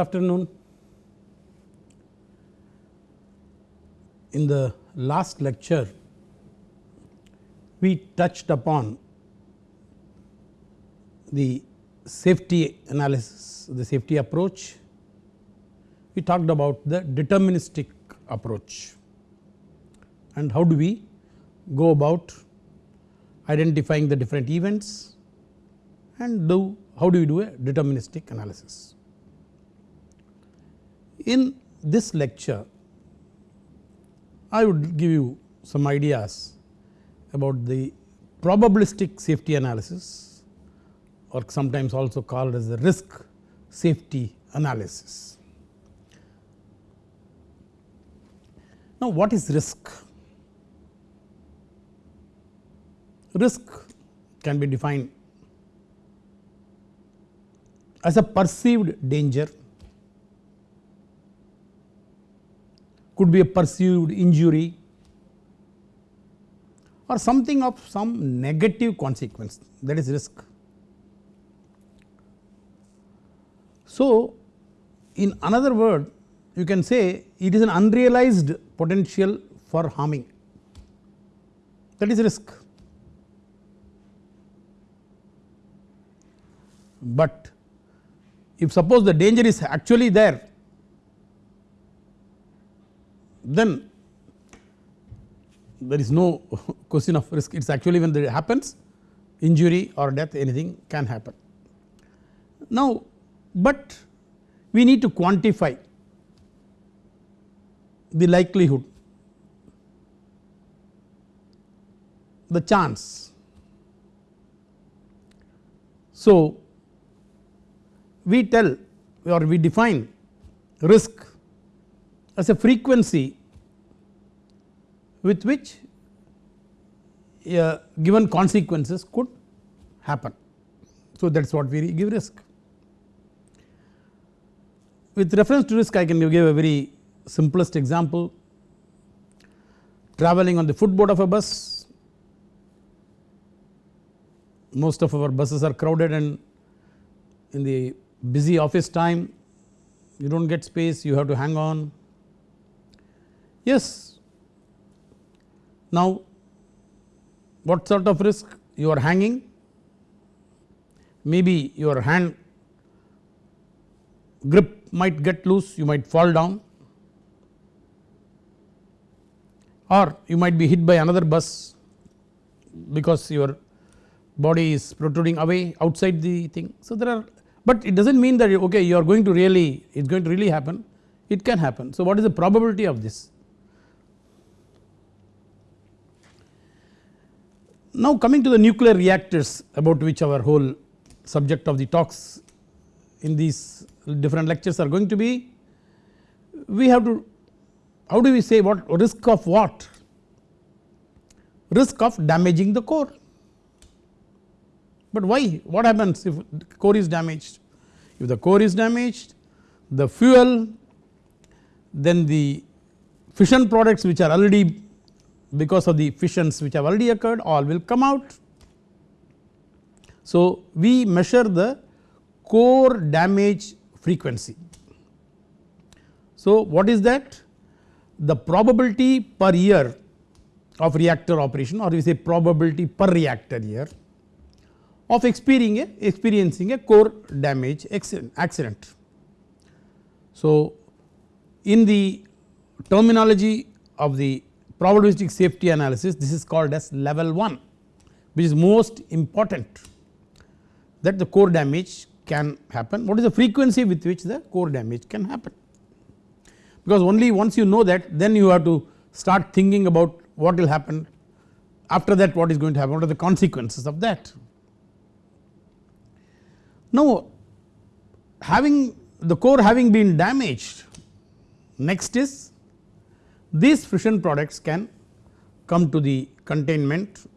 afternoon. In the last lecture we touched upon the safety analysis, the safety approach. We talked about the deterministic approach and how do we go about identifying the different events and do how do we do a deterministic analysis. In this lecture I would give you some ideas about the probabilistic safety analysis or sometimes also called as the risk safety analysis. Now what is risk? Risk can be defined as a perceived danger could be a perceived injury or something of some negative consequence that is risk. So, in another word you can say it is an unrealized potential for harming that is risk. But if suppose the danger is actually there then there is no question of risk it is actually when it happens injury or death anything can happen. Now but we need to quantify the likelihood the chance. So we tell or we define risk as a frequency with which a given consequences could happen. So that is what we give risk. With reference to risk I can give a very simplest example travelling on the footboard of a bus most of our buses are crowded and in the busy office time you do not get space you have to hang on. Yes now what sort of risk you are hanging maybe your hand grip might get loose you might fall down or you might be hit by another bus because your body is protruding away outside the thing. So there are but it does not mean that okay you are going to really it is going to really happen it can happen. So what is the probability of this? Now coming to the nuclear reactors about which our whole subject of the talks in these different lectures are going to be we have to how do we say what risk of what? Risk of damaging the core. But why? What happens if core is damaged? If the core is damaged the fuel then the fission products which are already because of the fissions which have already occurred all will come out. So we measure the core damage frequency. So what is that? The probability per year of reactor operation or we say probability per reactor year of experiencing a, experiencing a core damage accident. So in the terminology of the probabilistic safety analysis this is called as level 1 which is most important that the core damage can happen. What is the frequency with which the core damage can happen? Because only once you know that then you have to start thinking about what will happen. After that what is going to happen? What are the consequences of that. Now having the core having been damaged next is these fission products can come to the containment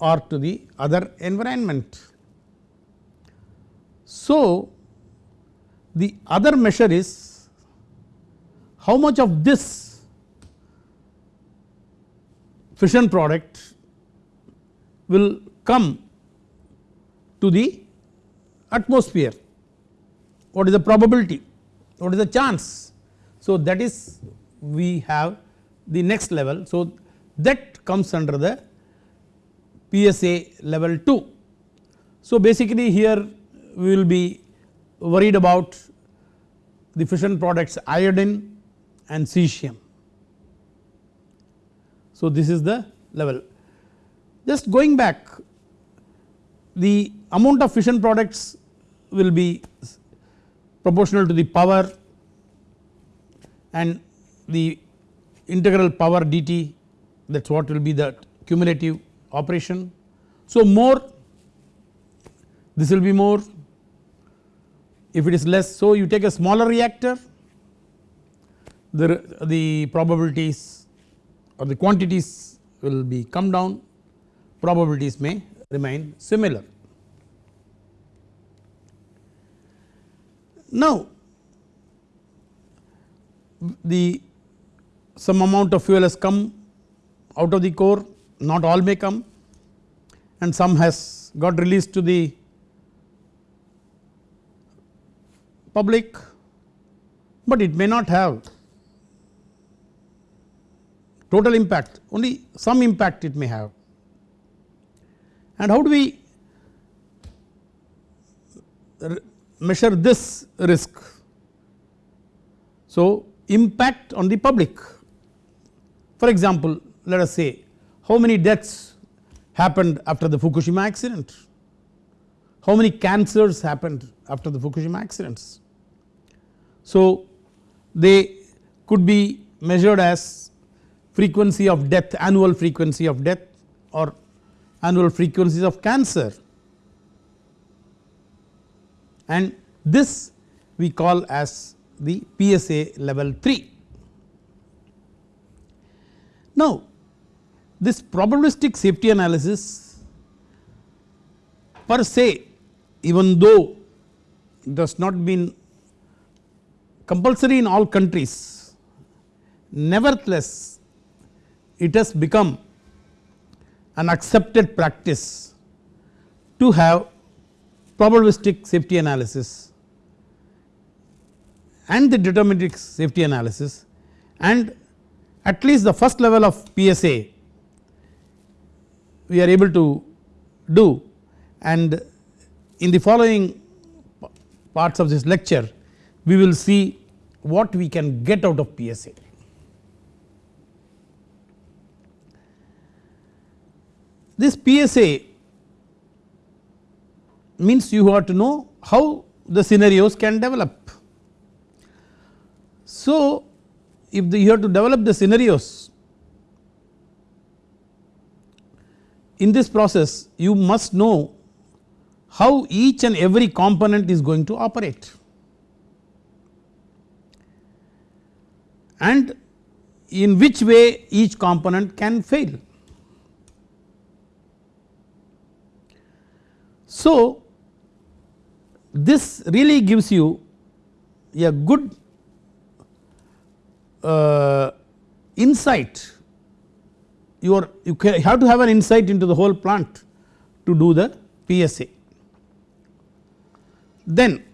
or to the other environment. So the other measure is how much of this fission product will come to the atmosphere what is the probability, what is the chance. So that is we have the next level. So that comes under the PSA level 2. So basically here we will be worried about the fission products iodine and cesium. So this is the level. Just going back the amount of fission products will be proportional to the power and the integral power dt that is what will be the cumulative operation. So more this will be more if it is less so you take a smaller reactor the, the probabilities or the quantities will be come down probabilities may remain similar. Now the some amount of fuel has come out of the core not all may come and some has got released to the public but it may not have total impact. Only some impact it may have. And how do we measure this risk. So impact on the public for example let us say how many deaths happened after the Fukushima accident, how many cancers happened after the Fukushima accidents. So they could be measured as frequency of death annual frequency of death or annual frequencies of cancer and this we call as the PSA level 3. Now this probabilistic safety analysis per se even though does not been compulsory in all countries nevertheless it has become an accepted practice to have probabilistic safety analysis and the deterministic safety analysis and at least the first level of PSA we are able to do and in the following parts of this lecture we will see what we can get out of PSA. This PSA means you have to know how the scenarios can develop. So if the, you have to develop the scenarios in this process you must know how each and every component is going to operate. and in which way each component can fail. So this really gives you a good uh, insight you are you have to have an insight into the whole plant to do the PSA. Then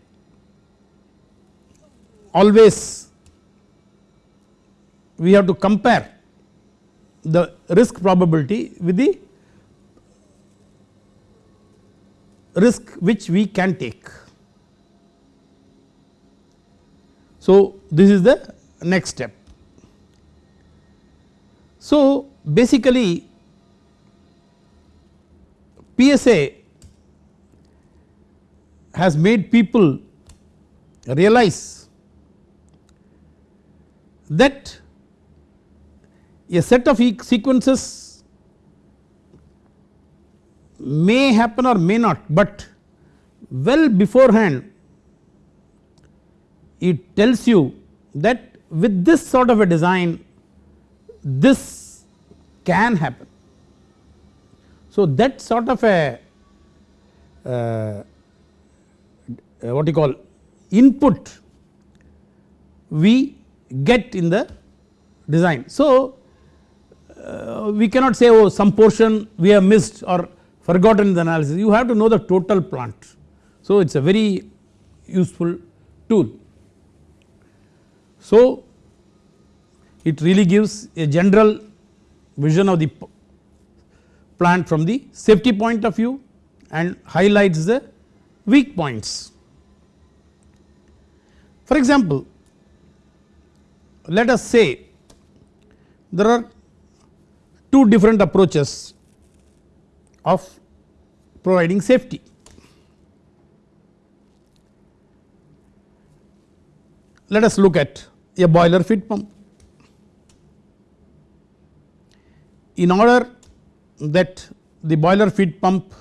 always we have to compare the risk probability with the risk which we can take. So this is the next step. So basically PSA has made people realize that a set of sequences may happen or may not, but well beforehand it tells you that with this sort of a design this can happen. So that sort of a uh, what you call input we get in the design. So uh, we cannot say oh some portion we have missed or forgotten in the analysis you have to know the total plant. So it is a very useful tool. So it really gives a general vision of the plant from the safety point of view and highlights the weak points. For example, let us say there are two different approaches of providing safety. Let us look at a boiler feed pump. In order that the boiler feed pump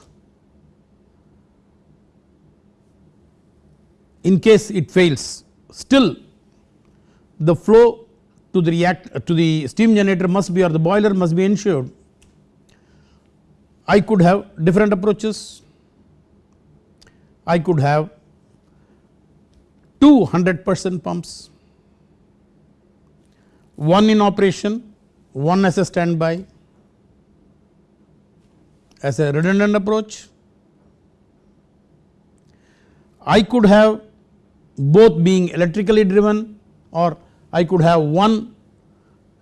in case it fails still the flow to the react to the steam generator must be or the boiler must be ensured. I could have different approaches. I could have two 100 percent pumps, one in operation, one as a standby as a redundant approach. I could have both being electrically driven or I could have one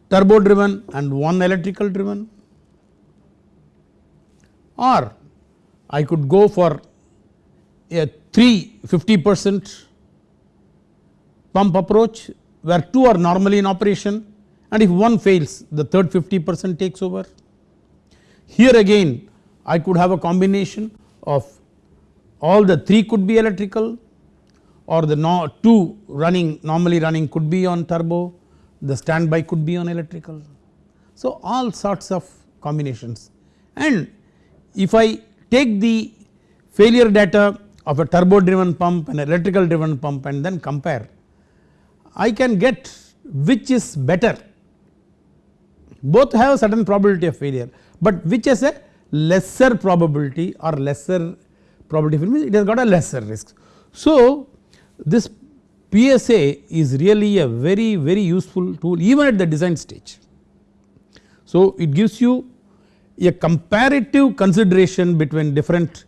turbo driven and one electrical driven or I could go for a 3 50 percent pump approach where two are normally in operation and if one fails the third 50 percent takes over. Here again I could have a combination of all the 3 could be electrical or the no 2 running normally running could be on turbo the standby could be on electrical. So all sorts of combinations and if I take the failure data of a turbo driven pump and electrical driven pump and then compare I can get which is better both have a certain probability of failure but which has a lesser probability or lesser probability means it has got a lesser risk. So this PSA is really a very very useful tool even at the design stage. So it gives you a comparative consideration between different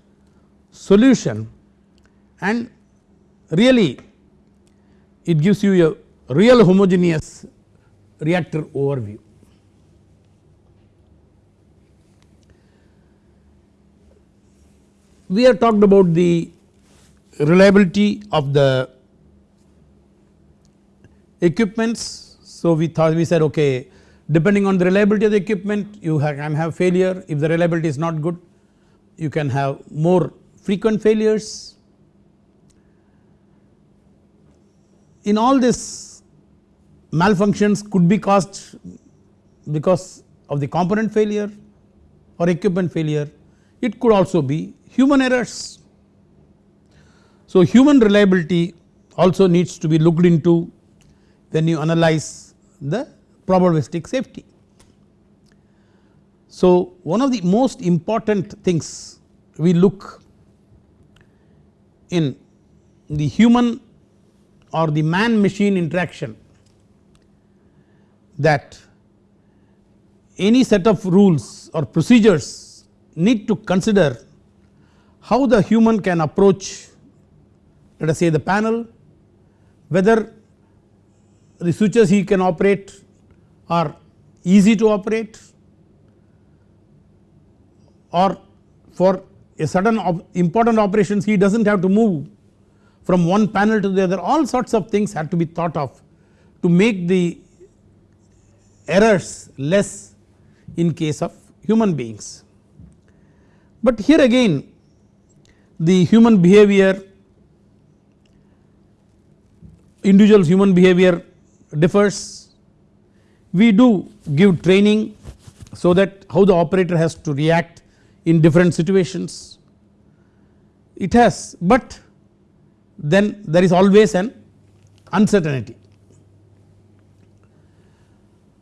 solution and really it gives you a real homogeneous reactor overview. We have talked about the reliability of the equipments. So we thought we said okay depending on the reliability of the equipment you can have failure if the reliability is not good you can have more frequent failures. In all this malfunctions could be caused because of the component failure or equipment failure it could also be human errors. So human reliability also needs to be looked into when you analyze the probabilistic safety. So one of the most important things we look in the human or the man machine interaction that any set of rules or procedures need to consider how the human can approach let us say the panel whether the switches he can operate are easy to operate or for a certain op important operations he does not have to move from one panel to the other all sorts of things have to be thought of to make the errors less in case of human beings. But here again the human behavior individual human behavior differs we do give training so that how the operator has to react in different situations. It has but then there is always an uncertainty.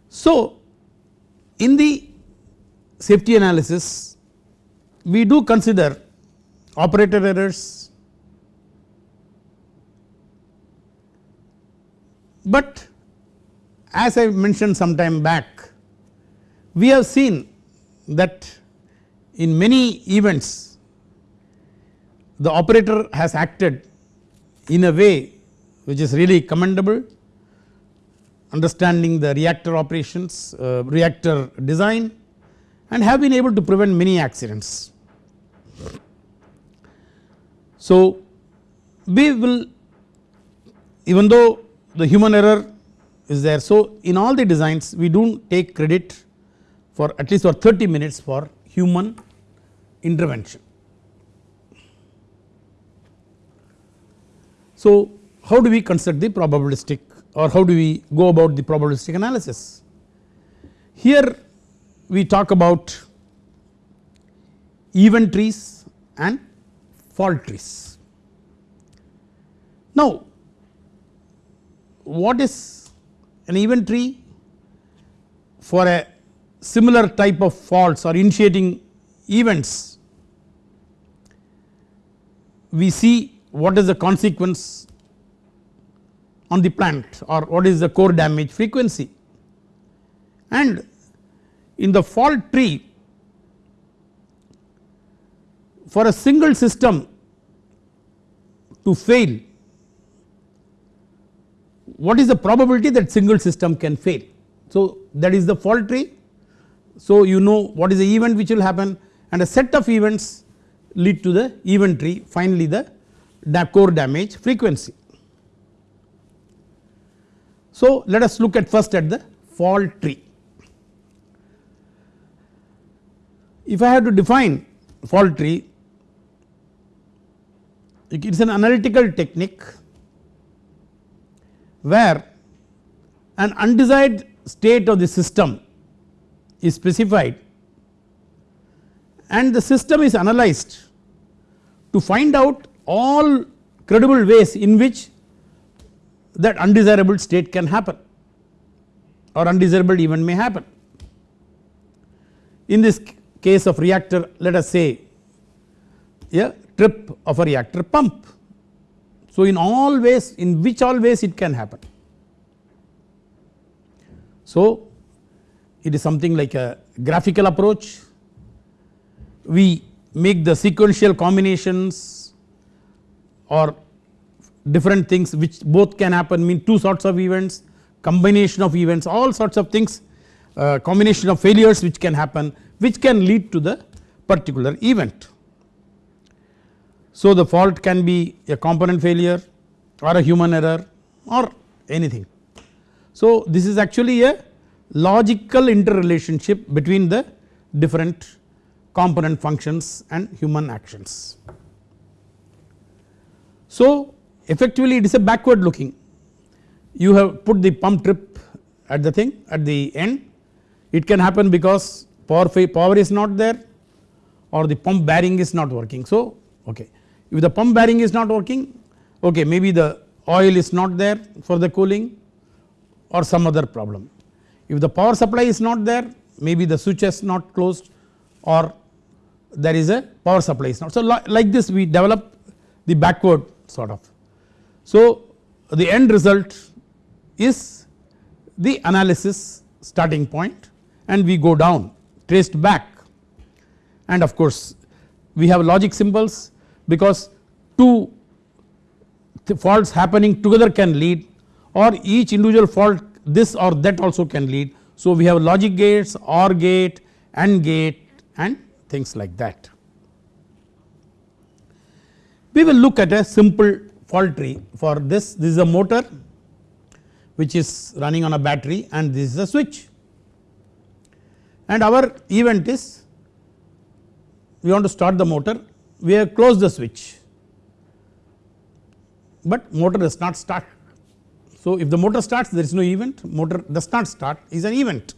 So in the safety analysis we do consider operator errors but as I mentioned some time back we have seen that in many events the operator has acted in a way which is really commendable understanding the reactor operations, uh, reactor design and have been able to prevent many accidents. So we will even though the human error is there. So in all the designs we do not take credit for at least for 30 minutes for human intervention. So how do we construct the probabilistic or how do we go about the probabilistic analysis? Here we talk about event trees and fault trees. Now what is an event tree for a similar type of faults or initiating events we see what is the consequence on the plant or what is the core damage frequency and in the fault tree for a single system to fail what is the probability that single system can fail. So that is the fault tree. So you know what is the event which will happen and a set of events lead to the event tree finally the core damage frequency. So let us look at first at the fault tree. If I have to define fault tree it is an analytical technique where an undesired state of the system is specified and the system is analyzed to find out all credible ways in which that undesirable state can happen or undesirable event may happen. In this case of reactor let us say a trip of a reactor pump so in all ways in which all ways it can happen. So it is something like a graphical approach we make the sequential combinations or different things which both can happen mean two sorts of events combination of events all sorts of things uh, combination of failures which can happen which can lead to the particular event. So the fault can be a component failure or a human error or anything. So this is actually a logical interrelationship between the different component functions and human actions. So effectively it is a backward looking you have put the pump trip at the thing at the end it can happen because power power is not there or the pump bearing is not working so okay if the pump bearing is not working okay maybe the oil is not there for the cooling or some other problem. If the power supply is not there maybe the switch is not closed or there is a power supply is not. So like this we develop the backward sort of. So the end result is the analysis starting point and we go down traced back and of course we have logic symbols because two faults happening together can lead or each individual fault this or that also can lead. So we have logic gates, OR gate, AND gate and things like that. We will look at a simple fault tree. For this, this is a motor which is running on a battery and this is a switch. And our event is we want to start the motor. We have closed the switch. But motor does not start. So if the motor starts there is no event. Motor does not start is an event.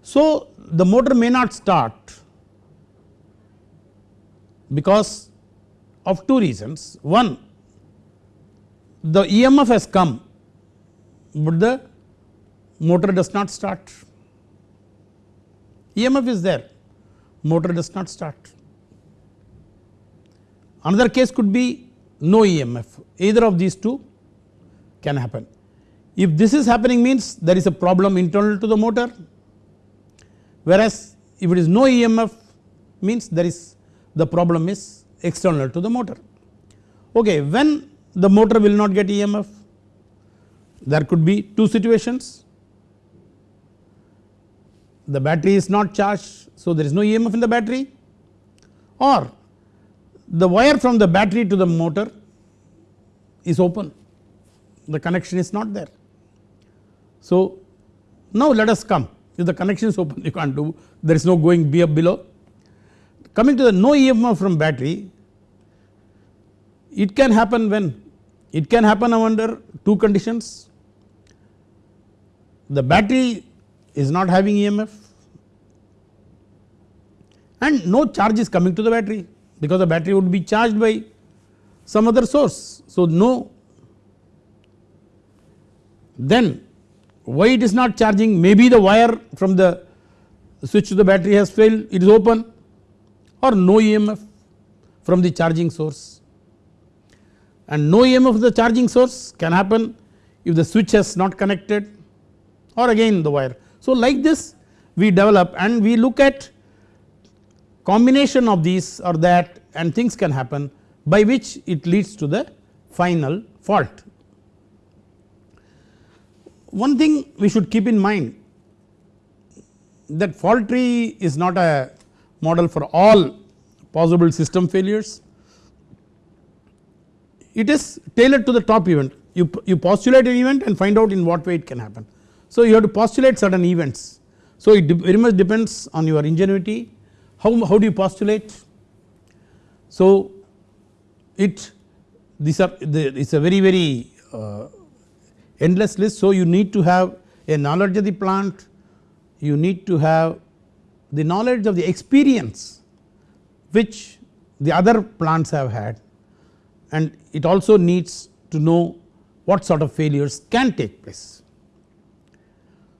So the motor may not start because of two reasons. One the EMF has come but the motor does not start. EMF is there motor does not start. Another case could be no EMF either of these two can happen. If this is happening means there is a problem internal to the motor whereas if it is no EMF means there is the problem is external to the motor. Okay, when the motor will not get EMF. There could be two situations the battery is not charged so there is no EMF in the battery or the wire from the battery to the motor is open the connection is not there. So now let us come if the connection is open you can't do there is no going be up below. Coming to the no EMF from battery it can happen when? It can happen under two conditions. The battery is not having EMF and no charge is coming to the battery because the battery would be charged by some other source. So no. Then why it is not charging? Maybe the wire from the switch to the battery has failed. It is open. Or no EMF from the charging source and no EMF of the charging source can happen if the switch has not connected or again the wire. So like this we develop and we look at combination of these or that and things can happen by which it leads to the final fault. One thing we should keep in mind that fault tree is not a model for all possible system failures. It is tailored to the top event you, you postulate an event and find out in what way it can happen. So you have to postulate certain events. So it very much depends on your ingenuity how, how do you postulate? So it these are the, it's a very very uh, endless list so you need to have a knowledge of the plant you need to have the knowledge of the experience which the other plants have had and it also needs to know what sort of failures can take place.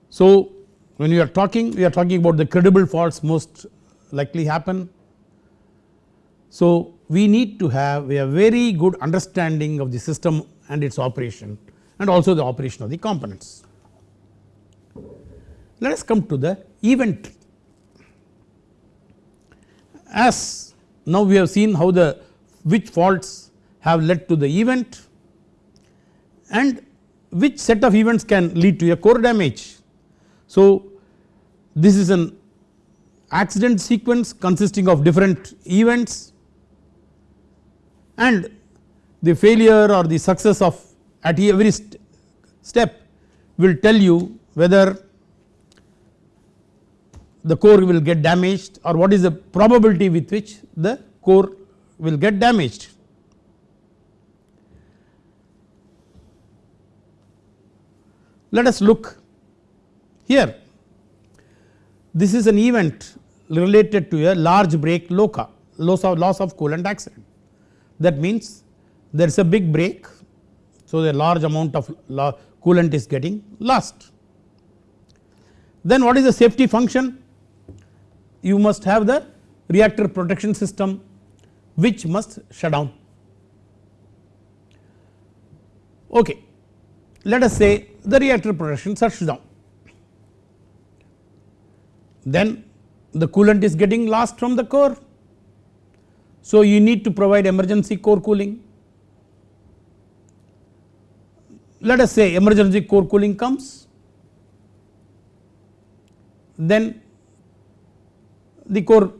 So when we are talking we are talking about the credible faults most likely happen. So we need to have a very good understanding of the system and its operation and also the operation of the components. Let us come to the event as now we have seen how the which faults have led to the event and which set of events can lead to a core damage. So this is an accident sequence consisting of different events and the failure or the success of at every st step will tell you whether the core will get damaged or what is the probability with which the core will get damaged. Let us look here. This is an event related to a large break LOCA loss of, loss of coolant accident. That means there is a big break so a large amount of coolant is getting lost. Then what is the safety function? You must have the reactor protection system which must shut down. Okay. Let us say the reactor protection shuts down then the coolant is getting lost from the core. So you need to provide emergency core cooling. Let us say emergency core cooling comes then the core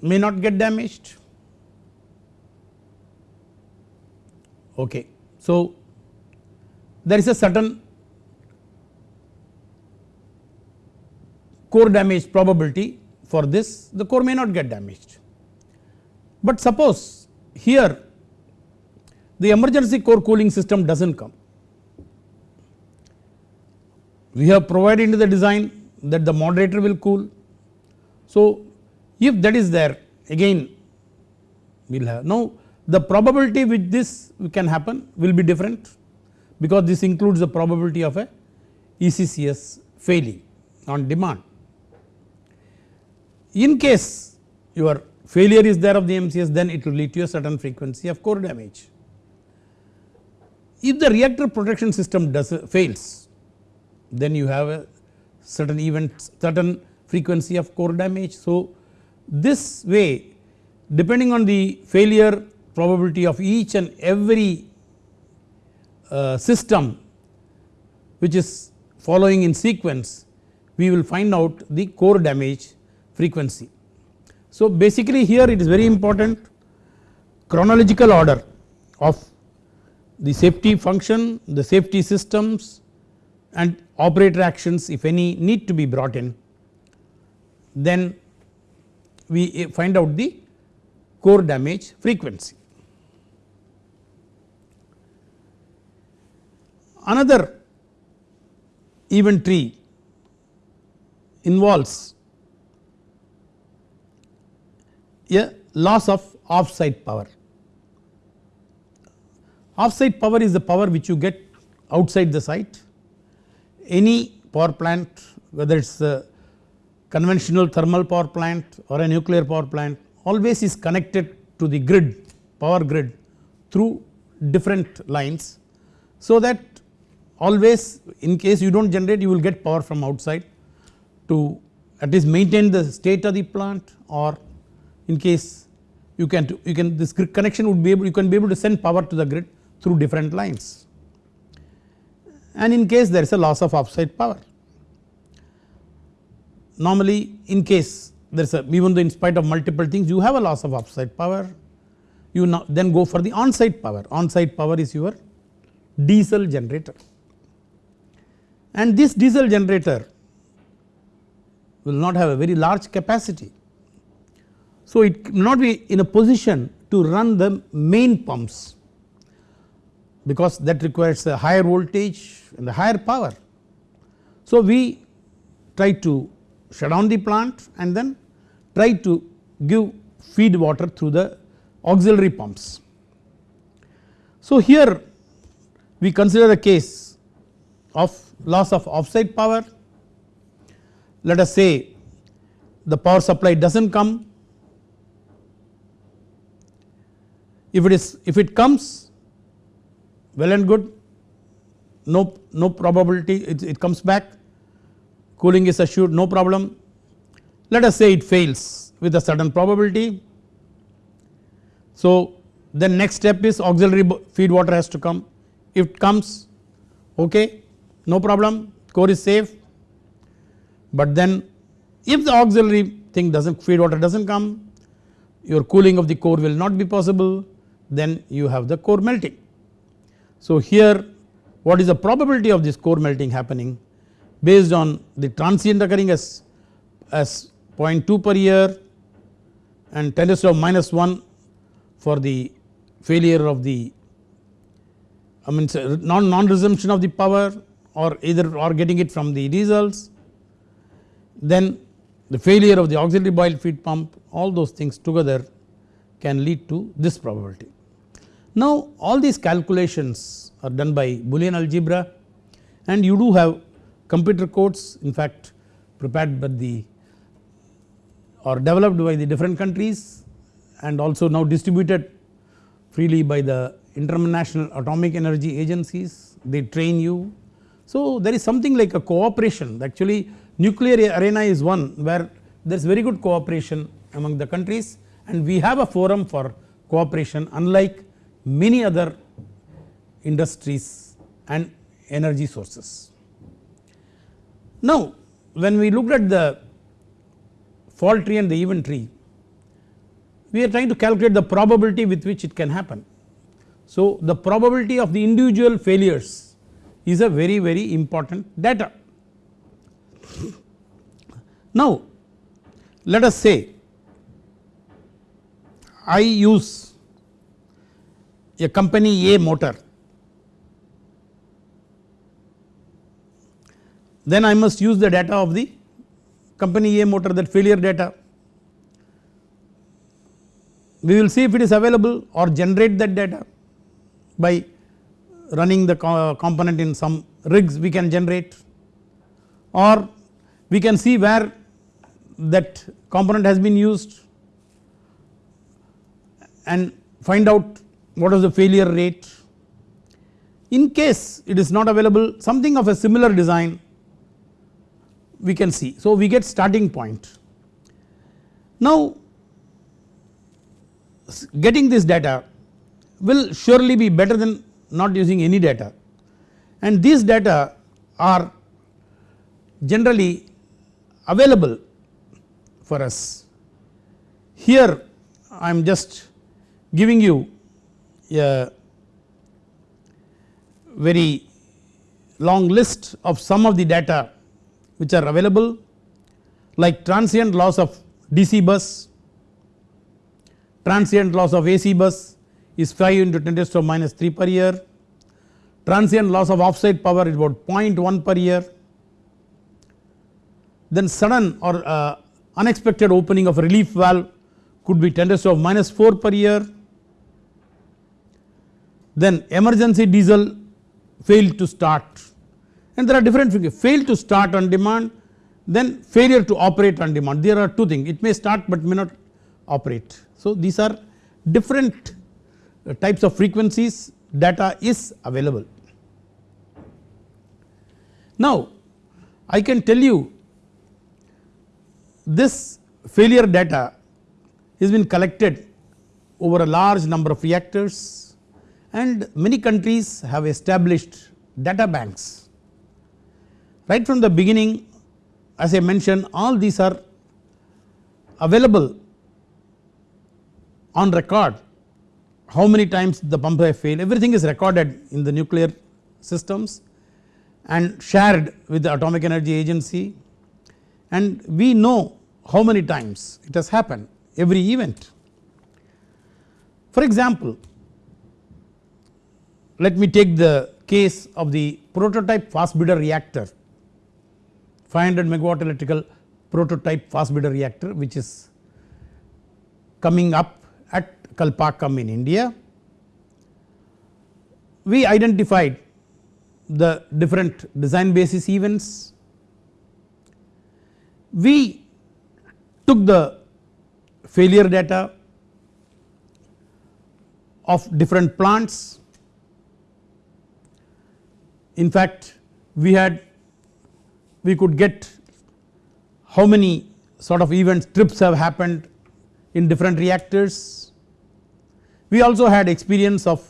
may not get damaged okay. So there is a certain core damage probability for this the core may not get damaged. But suppose here the emergency core cooling system does not come. We have provided into the design that the moderator will cool. So if that is there again we will have now the probability which this can happen will be different because this includes the probability of a ECCS failing on demand. In case your failure is there of the MCS then it will lead to a certain frequency of core damage. If the reactor protection system does fails then you have a certain event certain frequency of core damage. So this way depending on the failure probability of each and every uh, system which is following in sequence we will find out the core damage frequency. So basically here it is very important chronological order of the safety function, the safety systems and operator actions if any need to be brought in then we find out the core damage frequency. Another event tree involves a loss of offsite power. Offsite power is the power which you get outside the site. Any power plant whether it is a conventional thermal power plant or a nuclear power plant always is connected to the grid power grid through different lines. So that always in case you do not generate you will get power from outside to at least maintain the state of the plant or in case you can you can this connection would be able you can be able to send power to the grid through different lines. And in case there is a loss of offsite power. Normally in case there is a even though in spite of multiple things you have a loss of offsite power you then go for the on-site power. On-site power is your diesel generator and this diesel generator will not have a very large capacity so it may not be in a position to run the main pumps because that requires a higher voltage and a higher power. So we try to shut down the plant and then try to give feed water through the auxiliary pumps. So here we consider the case of loss of offsite power. Let us say the power supply does not come. If it is if it comes well and good. No no probability it, it comes back. Cooling is assured no problem. Let us say it fails with a certain probability. So then next step is auxiliary feed water has to come. If it comes okay no problem. Core is safe. But then if the auxiliary thing does not feed water does not come your cooling of the core will not be possible then you have the core melting. So here what is the probability of this core melting happening? Based on the transient occurring as, as 0.2 per year and 10 to minus 1 for the failure of the I mean non, non resumption of the power or either or getting it from the diesels then the failure of the auxiliary boil feed pump all those things together can lead to this probability. Now all these calculations are done by Boolean algebra and you do have computer codes in fact prepared by the or developed by the different countries and also now distributed freely by the international atomic energy agencies they train you. So there is something like a cooperation actually nuclear arena is one where there is very good cooperation among the countries and we have a forum for cooperation unlike many other industries and energy sources. Now when we looked at the fault tree and the event tree we are trying to calculate the probability with which it can happen. So the probability of the individual failures is a very very important data. Now let us say I use a company A motor then I must use the data of the company A motor that failure data. We will see if it is available or generate that data by running the component in some rigs we can generate or we can see where that component has been used and find out what is the failure rate. In case it is not available something of a similar design we can see. So we get starting point. Now getting this data will surely be better than not using any data and these data are generally available for us. Here I am just giving you a very long list of some of the data which are available like transient loss of DC bus, transient loss of AC bus is 5 into 10 to minus 3 per year, transient loss of offsite power is about 0.1 per year, then sudden or uh, unexpected opening of relief valve could be 10 to the minus 4 per year, then emergency diesel failed to start. And there are different figures. Fail to start on demand then failure to operate on demand. There are two things. It may start but may not operate. So these are different Uh, types of frequencies data is available. Now I can tell you this failure data has been collected over a large number of reactors and many countries have established data banks. Right from the beginning as I mentioned all these are available on record how many times the pump have failed everything is recorded in the nuclear systems and shared with the atomic energy agency and we know how many times it has happened every event. For example let me take the case of the prototype fast breeder reactor 500 megawatt electrical prototype fast breeder reactor which is coming up Kalpakkam in India. We identified the different design basis events. We took the failure data of different plants. In fact, we had we could get how many sort of events trips have happened in different reactors. We also had experience of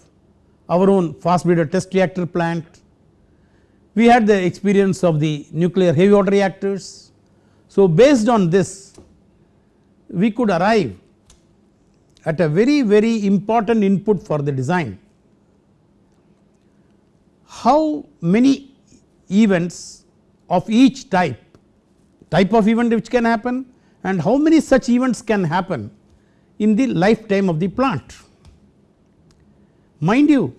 our own fast breeder test reactor plant. We had the experience of the nuclear heavy water reactors. So based on this we could arrive at a very very important input for the design. How many events of each type, type of event which can happen and how many such events can happen in the lifetime of the plant. Mind you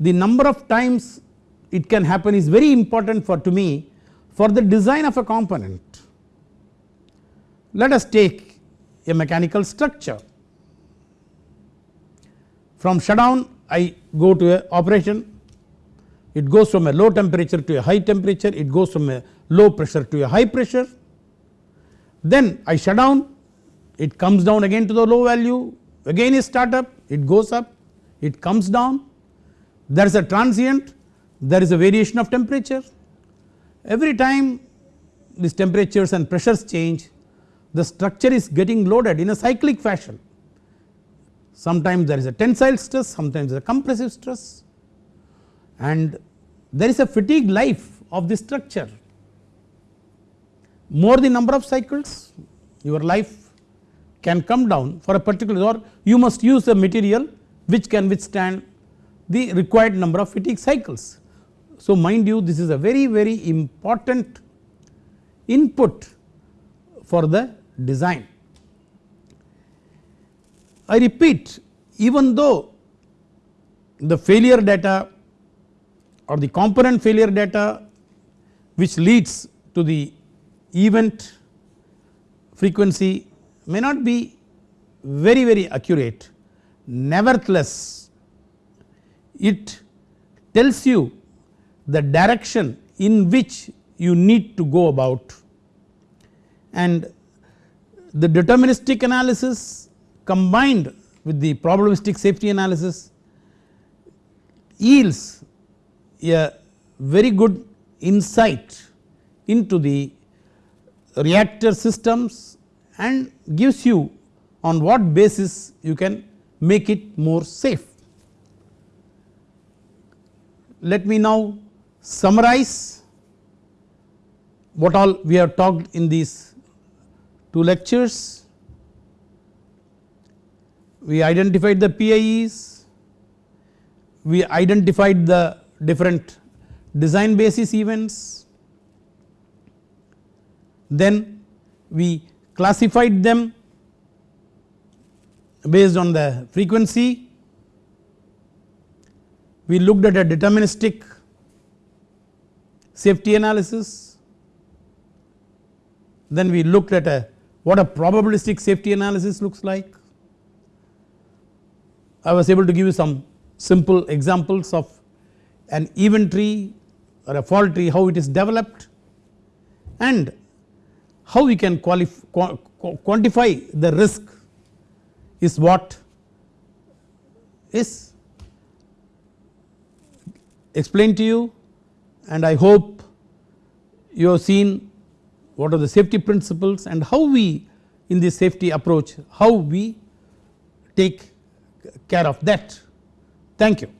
the number of times it can happen is very important for to me for the design of a component. Let us take a mechanical structure. From shutdown I go to a operation. It goes from a low temperature to a high temperature. It goes from a low pressure to a high pressure. Then I shut down. It comes down again to the low value. Again is start up it goes up it comes down. There is a transient. There is a variation of temperature. Every time these temperatures and pressures change the structure is getting loaded in a cyclic fashion. Sometimes there is a tensile stress sometimes a compressive stress. And there is a fatigue life of the structure. More the number of cycles your life can come down for a particular or you must use a material which can withstand the required number of fatigue cycles. So mind you this is a very very important input for the design. I repeat even though the failure data or the component failure data which leads to the event frequency may not be very very accurate nevertheless it tells you the direction in which you need to go about. And the deterministic analysis combined with the probabilistic safety analysis yields a very good insight into the reactor systems and gives you on what basis you can make it more safe. Let me now summarize what all we have talked in these two lectures. We identified the PIEs, we identified the different design basis events, then we classified them based on the frequency, we looked at a deterministic safety analysis, then we looked at a what a probabilistic safety analysis looks like. I was able to give you some simple examples of an event tree or a fault tree how it is developed and how we can quantify the risk is what is explained to you and I hope you have seen what are the safety principles and how we in this safety approach how we take care of that. Thank you.